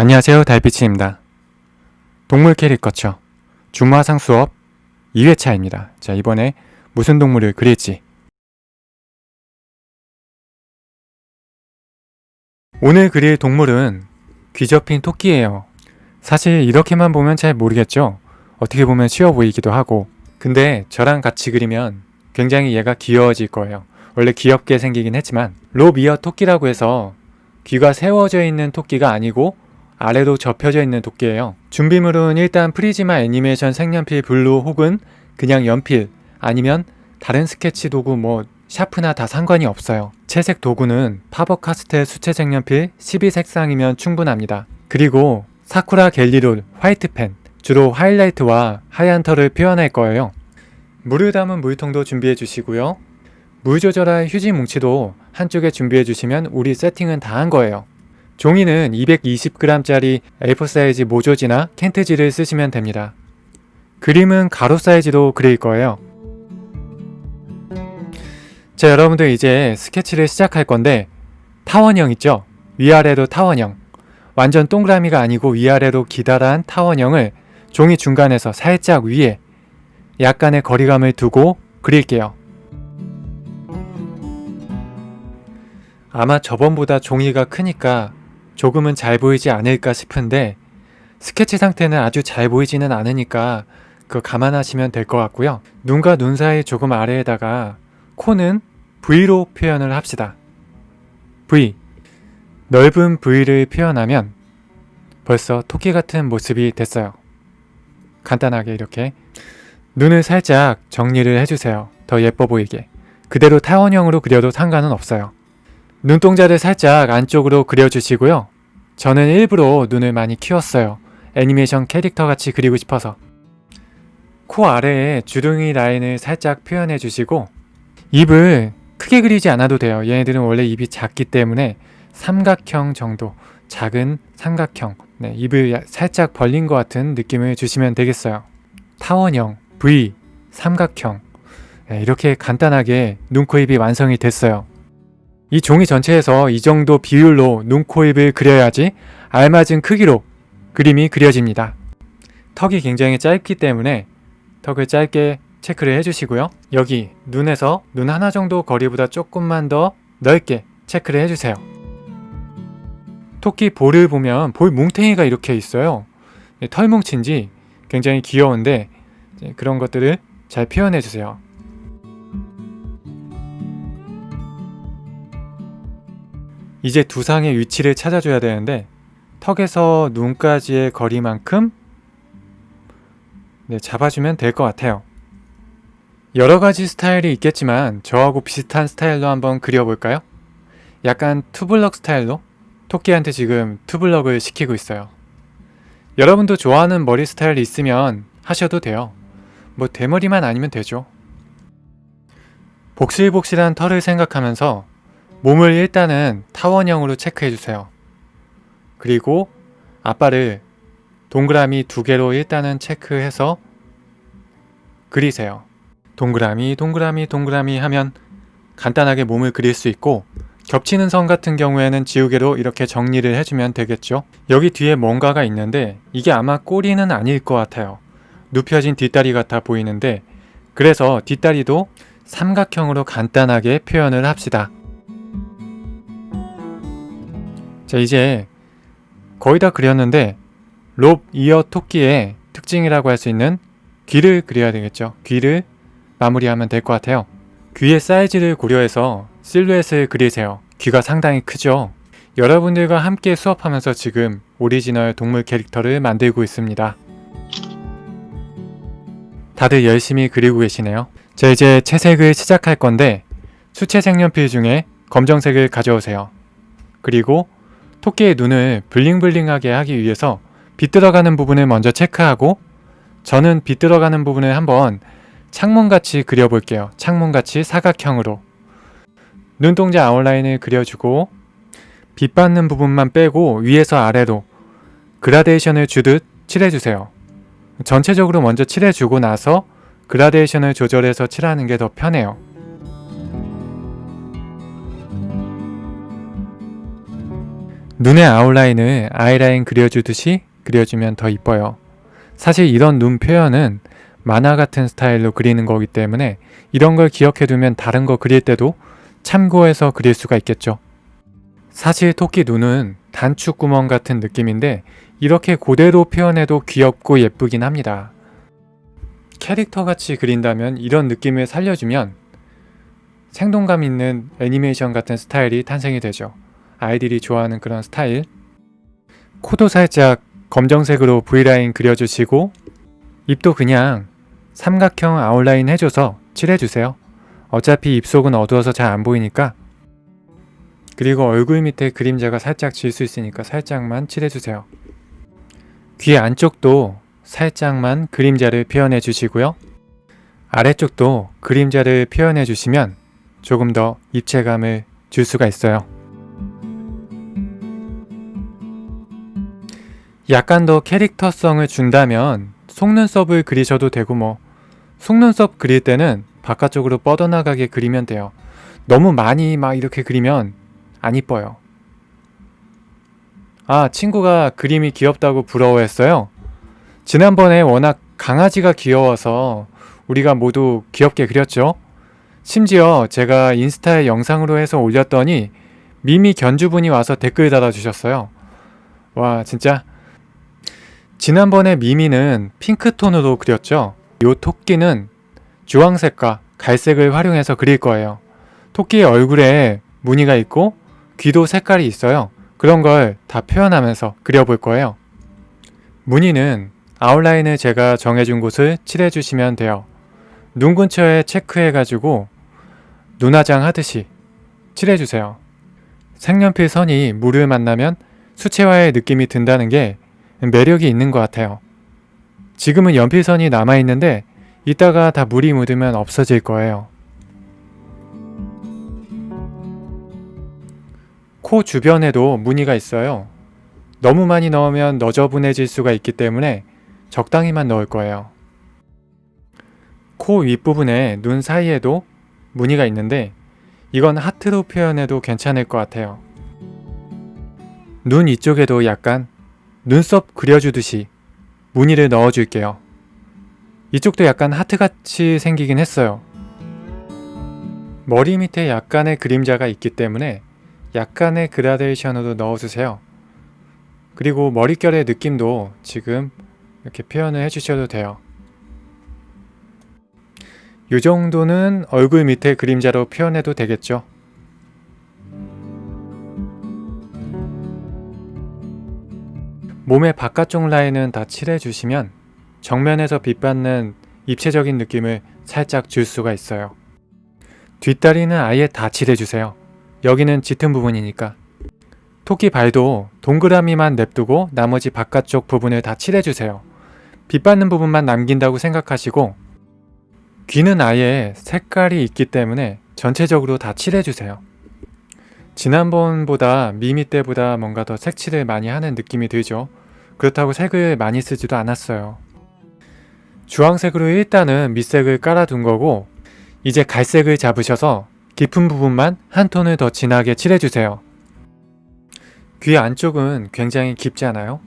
안녕하세요 달빛입니다. 동물 캐릭터처 중화상 수업 2회차입니다. 자 이번에 무슨 동물을 그릴지 오늘 그릴 동물은 귀접힌 토끼예요. 사실 이렇게만 보면 잘 모르겠죠? 어떻게 보면 쉬워 보이기도 하고 근데 저랑 같이 그리면 굉장히 얘가 귀여워질 거예요. 원래 귀엽게 생기긴 했지만 로비어 토끼라고 해서 귀가 세워져 있는 토끼가 아니고 아래로 접혀져 있는 토끼예요. 준비물은 일단 프리즈마 애니메이션 색연필 blue 혹은 그냥 연필 아니면 다른 스케치 도구 뭐 샤프나 다 상관이 없어요. 채색 도구는 파버카스텔 수채 색연필 12색상이면 충분합니다. 그리고 사쿠라 Gelly Roll white 펜 주로 하이라이트와 하얀 털을 표현할 거예요. 물을 담은 물통도 준비해 주시고요. 물 조절할 휴지 뭉치도 한쪽에 준비해 주시면 우리 세팅은 다 한 거예요. 종이는 220g짜리 A4 사이즈 모조지나 캔트지를 쓰시면 됩니다. 그림은 가로 사이즈로 그릴 거예요. 자 여러분들 이제 스케치를 시작할 건데 타원형 있죠? 위아래로 타원형 완전 동그라미가 아니고 위아래로 기다란 타원형을 종이 중간에서 살짝 위에 약간의 거리감을 두고 그릴게요. 아마 저번보다 종이가 크니까 조금은 잘 보이지 않을까 싶은데 스케치 상태는 아주 잘 보이지는 않으니까 그거 감안하시면 될 것 같고요. 눈과 눈 사이 조금 아래에다가 코는 V로 표현을 합시다. V 넓은 V를 표현하면 벌써 토끼 같은 모습이 됐어요. 간단하게 이렇게 눈을 살짝 정리를 해주세요. 더 예뻐 보이게. 그대로 타원형으로 그려도 상관은 없어요. 눈동자를 살짝 안쪽으로 그려주시고요. 저는 일부러 눈을 많이 키웠어요. 애니메이션 캐릭터 같이 그리고 싶어서. 코 아래에 주둥이 라인을 살짝 표현해 주시고 입을 크게 그리지 않아도 돼요. 얘네들은 원래 입이 작기 때문에 삼각형 정도 작은 삼각형 네, 입을 살짝 벌린 것 같은 느낌을 주시면 되겠어요. 타원형, V, 삼각형 네, 이렇게 간단하게 눈, 코, 입이 완성이 됐어요. 이 종이 전체에서 이 정도 비율로 눈, 코, 입을 그려야지 알맞은 크기로 그림이 그려집니다. 턱이 굉장히 짧기 때문에 턱을 짧게 체크를 해주시고요. 여기 눈에서 눈 하나 정도 거리보다 조금만 더 넓게 체크를 해주세요. 토끼 볼을 보면 볼 뭉탱이가 이렇게 있어요. 털 뭉친지 굉장히 귀여운데 그런 것들을 잘 표현해주세요. 이제 두상의 위치를 찾아줘야 되는데 턱에서 눈까지의 거리만큼 네, 잡아주면 될 것 같아요. 여러가지 스타일이 있겠지만 저하고 비슷한 스타일로 한번 그려볼까요? 약간 투블럭 스타일로 토끼한테 지금 투블럭을 시키고 있어요. 여러분도 좋아하는 머리 스타일 있으면 하셔도 돼요. 뭐 대머리만 아니면 되죠. 복실복실한 털을 생각하면서 몸을 일단은 타원형으로 체크해주세요. 그리고 앞발을 동그라미 두 개로 일단은 체크해서 그리세요. 동그라미 동그라미 동그라미 하면 간단하게 몸을 그릴 수 있고 겹치는 선 같은 경우에는 지우개로 이렇게 정리를 해주면 되겠죠. 여기 뒤에 뭔가가 있는데 이게 아마 꼬리는 아닐 것 같아요. 눕혀진 뒷다리 같아 보이는데 그래서 뒷다리도 삼각형으로 간단하게 표현을 합시다. 자 이제 거의 다 그렸는데 lop ear 토끼의 특징이라고 할 수 있는 귀를 그려야 되겠죠. 귀를 마무리하면 될 것 같아요. 귀의 사이즈를 고려해서 실루엣을 그리세요. 귀가 상당히 크죠? 여러분들과 함께 수업하면서 지금 오리지널 동물 캐릭터를 만들고 있습니다. 다들 열심히 그리고 계시네요. 자 이제 채색을 시작할 건데 수채 색연필 중에 검정색을 가져오세요. 그리고 토끼의 눈을 블링블링하게 하기 위해서 비뚤어가는 부분을 먼저 체크하고 저는 비뚤어가는 부분을 한번 창문같이 그려볼게요. 창문같이 사각형으로 눈동자 아웃라인을 그려주고 빛 받는 부분만 빼고 위에서 아래로 그라데이션을 주듯 칠해주세요. 전체적으로 먼저 칠해주고 나서 그라데이션을 조절해서 칠하는 게 더 편해요. 눈의 아웃라인을 아이라인 그려주듯이 그려주면 더 이뻐요. 사실 이런 눈 표현은 만화 같은 스타일로 그리는 거기 때문에 이런 걸 기억해두면 다른 거 그릴 때도 참고해서 그릴 수가 있겠죠. 사실 토끼 눈은 단축구멍 같은 느낌인데 이렇게 그대로 표현해도 귀엽고 예쁘긴 합니다. 캐릭터 같이 그린다면 이런 느낌을 살려주면 생동감 있는 애니메이션 같은 스타일이 탄생이 되죠. 아이들이 좋아하는 그런 스타일. 코도 살짝 검정색으로 V라인 그려주시고 입도 그냥 삼각형 아웃라인 해줘서 칠해주세요. 어차피 입속은 어두워서 잘 안 보이니까 그리고 얼굴 밑에 그림자가 살짝 질 수 있으니까 살짝만 칠해주세요. 귀 안쪽도 살짝만 그림자를 표현해 주시고요. 아래쪽도 그림자를 표현해 주시면 조금 더 입체감을 줄 수가 있어요. 약간 더 캐릭터성을 준다면 속눈썹을 그리셔도 되고 뭐 속눈썹 그릴 때는 바깥쪽으로 뻗어나가게 그리면 돼요. 너무 많이 막 이렇게 그리면 안 이뻐요. 아 친구가 그림이 귀엽다고 부러워했어요. 지난번에 워낙 강아지가 귀여워서 우리가 모두 귀엽게 그렸죠. 심지어 제가 인스타에 영상으로 해서 올렸더니 미미 견주분이 와서 댓글 달아주셨어요. 와 진짜 지난번에 미미는 핑크톤으로 그렸죠. 요 토끼는 주황색과 갈색을 활용해서 그릴 거예요. 토끼의 얼굴에 무늬가 있고 귀도 색깔이 있어요. 그런 걸 다 표현하면서 그려볼 거예요. 무늬는 아웃라인을 제가 정해준 곳을 칠해주시면 돼요. 눈 근처에 체크해가지고 눈화장 하듯이 칠해주세요. 색연필 선이 물을 만나면 수채화의 느낌이 든다는 게 매력이 있는 것 같아요. 지금은 연필선이 남아있는데 이따가 다 물이 묻으면 없어질 거예요. 코 주변에도 무늬가 있어요. 너무 많이 넣으면 너저분해질 수가 있기 때문에 적당히만 넣을 거예요. 코 윗부분에 눈 사이에도 무늬가 있는데 이건 하트로 표현해도 괜찮을 것 같아요. 눈 이쪽에도 약간 눈썹 그려주듯이 무늬를 넣어줄게요. 이쪽도 약간 하트같이 생기긴 했어요. 머리 밑에 약간의 그림자가 있기 때문에 약간의 그라데이션으로 넣어주세요. 그리고 머릿결의 느낌도 지금 이렇게 표현을 해주셔도 돼요. 이 정도는 얼굴 밑에 그림자로 표현해도 되겠죠. 몸의 바깥쪽 라인은 다 칠해주시면 정면에서 빛받는 입체적인 느낌을 살짝 줄 수가 있어요. 뒷다리는 아예 다 칠해주세요. 여기는 짙은 부분이니까. 토끼 발도 동그라미만 냅두고 나머지 바깥쪽 부분을 다 칠해주세요. 빛받는 부분만 남긴다고 생각하시고 귀는 아예 색깔이 있기 때문에 전체적으로 다 칠해주세요. 지난번보다 미미 때보다 뭔가 더 색칠을 많이 하는 느낌이 들죠. 그렇다고 색을 많이 쓰지도 않았어요. 주황색으로 일단은 밑색을 깔아둔 거고 이제 갈색을 잡으셔서 깊은 부분만 한 톤을 더 진하게 칠해주세요. 귀 안쪽은 굉장히 깊지 않아요?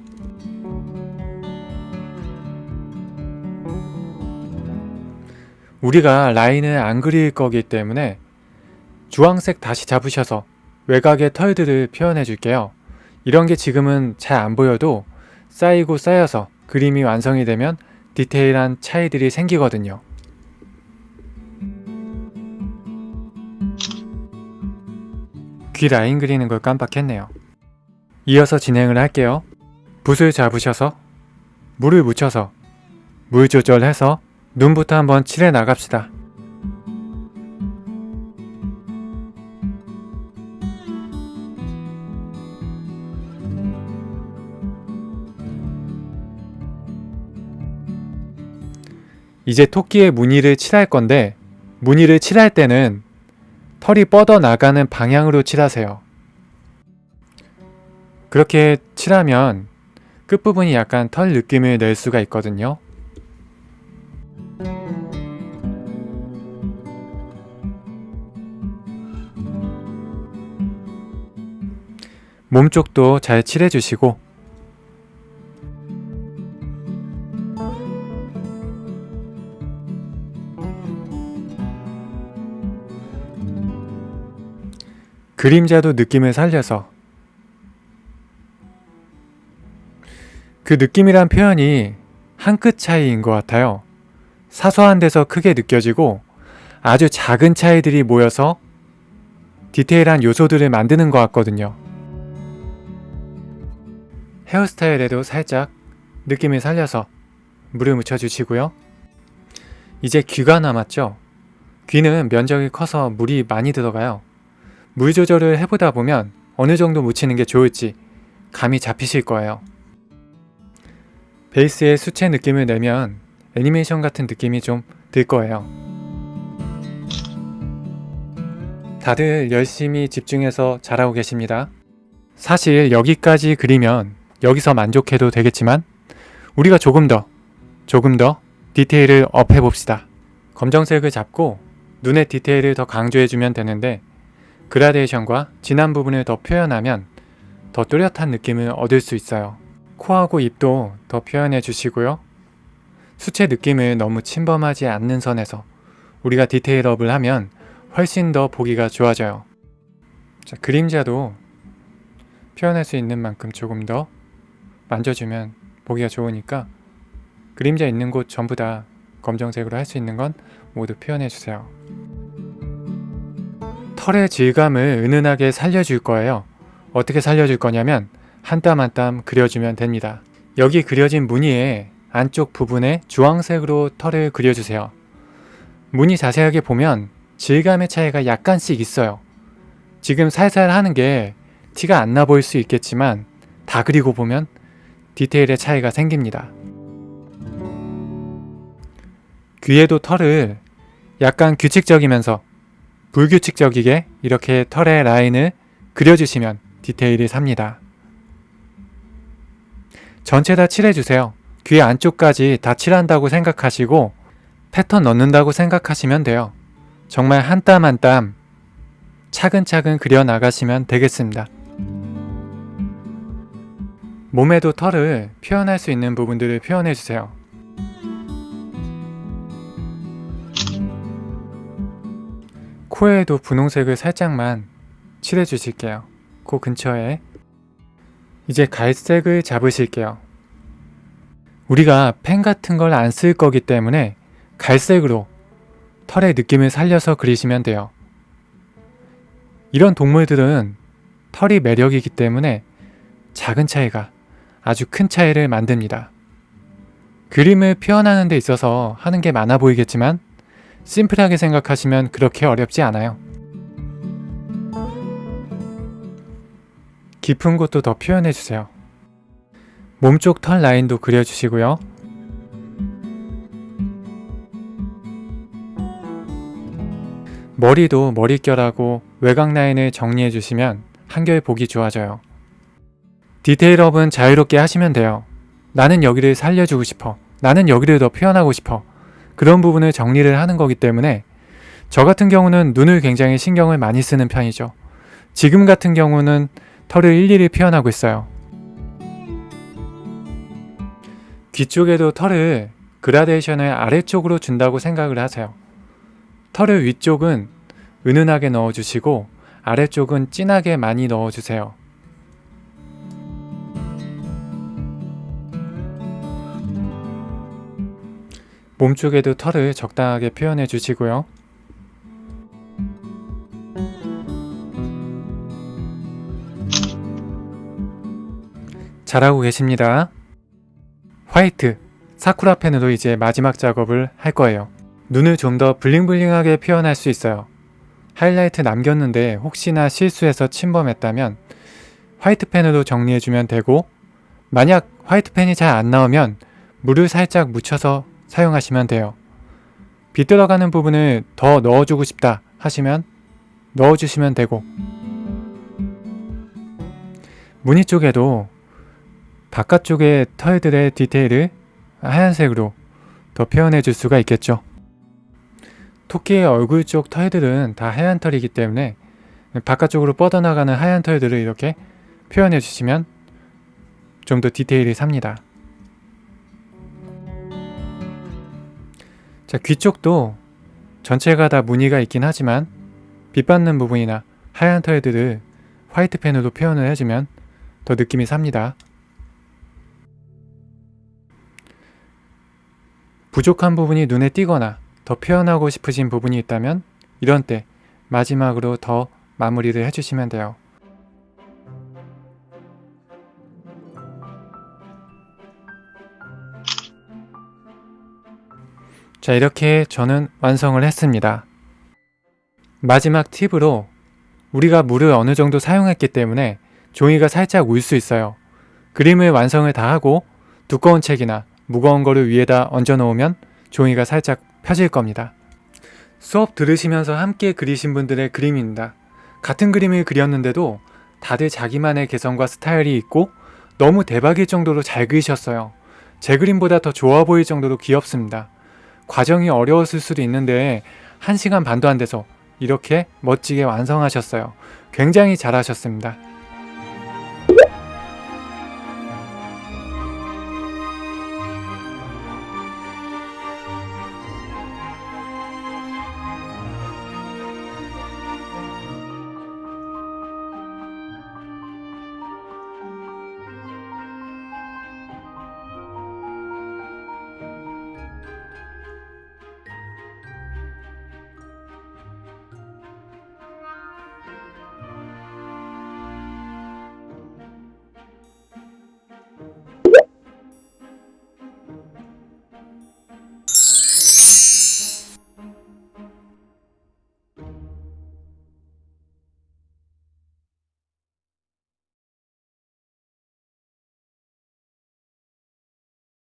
우리가 라인을 안 그릴 거기 때문에 주황색 다시 잡으셔서 외곽의 털들을 표현해 줄게요. 이런 게 지금은 잘 안 보여도 쌓이고 쌓여서 그림이 완성이 되면 디테일한 차이들이 생기거든요. 귀 라인 그리는 걸 깜빡했네요. 이어서 진행을 할게요. 붓을 잡으셔서 물을 묻혀서 물 조절해서 눈부터 한번 칠해 나갑시다. 이제 토끼의 무늬를 칠할 건데 무늬를 칠할 때는 털이 뻗어 나가는 방향으로 칠하세요. 그렇게 칠하면 끝부분이 약간 털 느낌을 낼 수가 있거든요. 몸쪽도 잘 칠해주시고 그림자도 느낌을 살려서 그 느낌이란 표현이 한 끗 차이인 것 같아요. 사소한 데서 크게 느껴지고 아주 작은 차이들이 모여서 디테일한 요소들을 만드는 것 같거든요. 헤어스타일에도 살짝 느낌을 살려서 물을 묻혀주시고요. 이제 귀가 남았죠? 귀는 면적이 커서 물이 많이 들어가요. 물 조절을 해보다 보면 어느 정도 묻히는 게 좋을지 감이 잡히실 거예요. 베이스에 수채 느낌을 내면 애니메이션 같은 느낌이 좀 들 거예요. 다들 열심히 집중해서 잘하고 계십니다. 사실 여기까지 그리면 여기서 만족해도 되겠지만 우리가 조금 더 조금 더 디테일을 업해 봅시다. 검정색을 잡고 눈의 디테일을 더 강조해주면 되는데 그라데이션과 진한 부분을 더 표현하면 더 뚜렷한 느낌을 얻을 수 있어요. 코하고 입도 더 표현해 주시고요. 수채 느낌을 너무 침범하지 않는 선에서 우리가 디테일업을 하면 훨씬 더 보기가 좋아져요. 자, 그림자도 표현할 수 있는 만큼 조금 더 만져주면 보기가 좋으니까 그림자 있는 곳 전부 다 검정색으로 할 수 있는 건 모두 표현해 주세요. 털의 질감을 은은하게 살려줄 거예요. 어떻게 살려줄 거냐면 한 땀 한 땀 그려주면 됩니다. 여기 그려진 무늬에 안쪽 부분에 주황색으로 털을 그려주세요. 무늬 자세하게 보면 질감의 차이가 약간씩 있어요. 지금 살살 하는 게 티가 안 나 보일 수 있겠지만 다 그리고 보면 디테일의 차이가 생깁니다. 귀에도 털을 약간 규칙적이면서 불규칙적이게 이렇게 털의 라인을 그려주시면 디테일이 삽니다. 전체 다 칠해주세요. 귀 안쪽까지 다 칠한다고 생각하시고 패턴 넣는다고 생각하시면 돼요. 정말 한 땀 한 땀 차근차근 그려 나가시면 되겠습니다. 몸에도 털을 표현할 수 있는 부분들을 표현해 주세요. 코에도 분홍색을 살짝만 칠해 주실게요. 코 근처에 이제 갈색을 잡으실게요. 우리가 펜 같은 걸 안 쓸 거기 때문에 갈색으로 털의 느낌을 살려서 그리시면 돼요. 이런 동물들은 털이 매력이기 때문에 작은 차이가 아주 큰 차이를 만듭니다. 그림을 표현하는 데 있어서 하는 게 많아 보이겠지만 심플하게 생각하시면 그렇게 어렵지 않아요. 깊은 곳도 더 표현해주세요. 몸쪽 털 라인도 그려주시고요. 머리도 머릿결하고 외곽 라인을 정리해주시면 한결 보기 좋아져요. 디테일업은 자유롭게 하시면 돼요. 나는 여기를 살려주고 싶어. 나는 여기를 더 표현하고 싶어. 그런 부분을 정리를 하는 거기 때문에 저 같은 경우는 눈을 굉장히 신경을 많이 쓰는 편이죠. 지금 같은 경우는 털을 일일이 표현하고 있어요. 귀 쪽에도 털을 그라데이션을 아래쪽으로 준다고 생각을 하세요. 털을 위쪽은 은은하게 넣어주시고 아래쪽은 진하게 많이 넣어주세요. 몸쪽에도 털을 적당하게 표현해 주시고요. 잘하고 계십니다. 화이트, 사쿠라 펜으로 이제 마지막 작업을 할 거예요. 눈을 좀 더 블링블링하게 표현할 수 있어요. 하이라이트 남겼는데 혹시나 실수해서 침범했다면 화이트 펜으로 정리해주면 되고 만약 화이트 펜이 잘 안 나오면 물을 살짝 묻혀서 사용하시면 돼요. 비뚤어가는 부분을 더 넣어주고 싶다 하시면 넣어주시면 되고 무늬 쪽에도 바깥쪽의 털들의 디테일을 하얀색으로 더 표현해 줄 수가 있겠죠. 토끼의 얼굴 쪽 털들은 다 하얀 털이기 때문에 바깥쪽으로 뻗어나가는 하얀 털들을 이렇게 표현해 주시면 좀 더 디테일이 삽니다. 자, 귀 쪽도 전체가 다 무늬가 있긴 하지만 빛 받는 부분이나 하얀 털들을 화이트 펜으로 표현을 해주면 더 느낌이 삽니다. 부족한 부분이 눈에 띄거나 더 표현하고 싶으신 부분이 있다면 이런 때 마지막으로 더 마무리를 해주시면 돼요. 자 이렇게 저는 완성을 했습니다. 마지막 팁으로 우리가 물을 어느 정도 사용했기 때문에 종이가 살짝 울 수 있어요. 그림을 완성을 다 하고 두꺼운 책이나 무거운 거를 위에다 얹어 놓으면 종이가 살짝 펴질 겁니다. 수업 들으시면서 함께 그리신 분들의 그림입니다. 같은 그림을 그렸는데도 다들 자기만의 개성과 스타일이 있고 너무 대박일 정도로 잘 그리셨어요. 제 그림보다 더 좋아 보일 정도로 귀엽습니다. 과정이 어려웠을 수도 있는데 1시간 반도 안 돼서 이렇게 멋지게 완성하셨어요. 굉장히 잘하셨습니다.